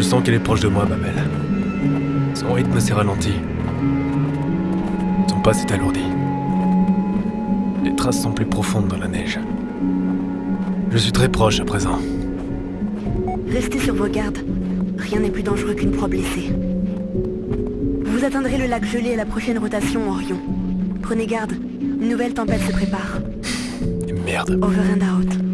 Je sens qu'elle est proche de moi, ma belle. Son rythme s'est ralenti. Son pas s'est alourdi. Les traces sont plus profondes dans la neige. Je suis très proche à présent. Restez sur vos gardes. Rien n'est plus dangereux qu'une proie blessée. Vous atteindrez le lac gelé à la prochaine rotation, Orion. Prenez garde. Une nouvelle tempête se prépare. Merde. Over and out.